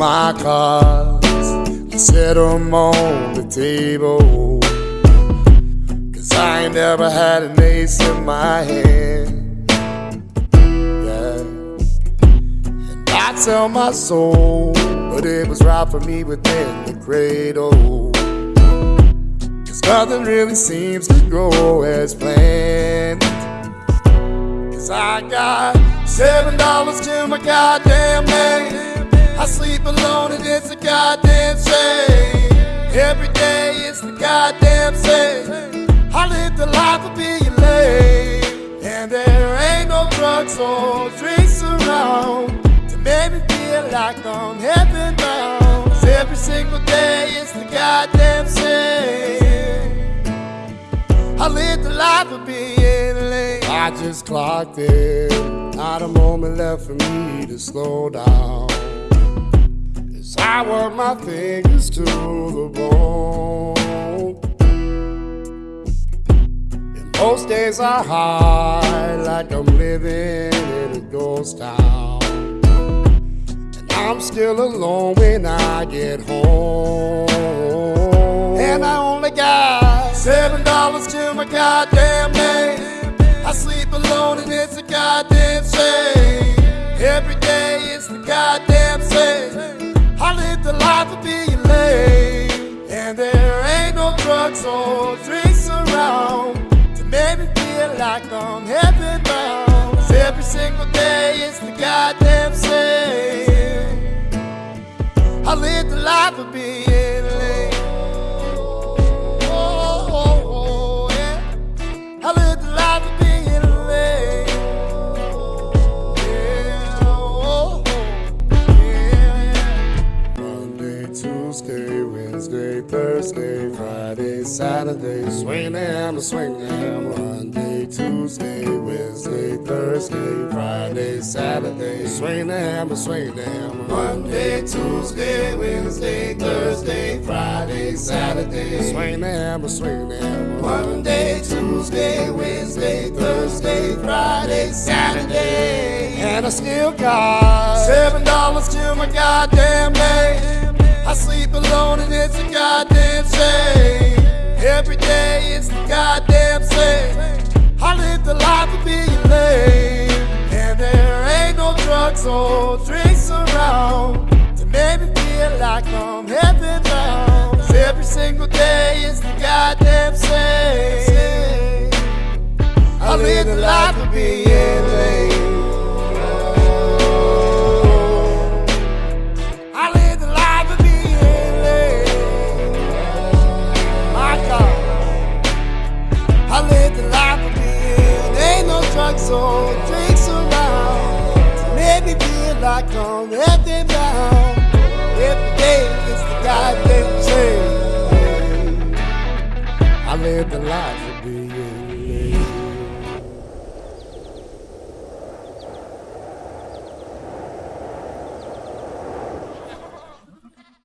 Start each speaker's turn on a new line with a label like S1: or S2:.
S1: my cards, I set them on the table. Cause I ain't never had an ace in my hand. Yeah. And I tell my soul, but it was right for me within the cradle. Cause nothing really seems to go as planned. Cause I got seven dollars to my goddamn. I sleep alone and it's a goddamn shame. Every day it's the goddamn same. I live the life of being lame. And there ain't no drugs or drinks around to make me feel like I'm heaven bound. Cause every single day it's the goddamn same. I live the life of being lame. I just clocked it. Not a moment left for me to slow down. As I work my fingers to the bone. And most days are hard, like I'm living in a ghost town. And I'm still alone when I get home. And I only got seven dollars to my goddamn name. I sleep alone and it's a goddamn shame. Drugs or drinks around to make me feel like I'm heaven bound. 'Cause every single day it's the goddamn same. I live the life of being lame. Oh, oh, oh, yeah. I live the life of being lame. Yeah, oh, yeah, yeah. Monday, Tuesday, Wednesday, Thursday, Friday, Saturday, swing them, swing. Monday, Tuesday, Wednesday, Thursday, Friday, Saturday, swing them, swing. Monday, Tuesday, Wednesday, Thursday, Friday, Saturday, swing them, swing. Monday, Tuesday, Wednesday, Thursday, Friday, Saturday, and I still got seven dollars to my goddamn name. I sleep alone and it's a goddamn goddamn same. I live the life of being lame. And there ain't no drugs or drinks around to make me feel like I'm heaven bound. every single day is the goddamn same. I live the life of being drugs or drinks around to make me feel like I'm bound. Every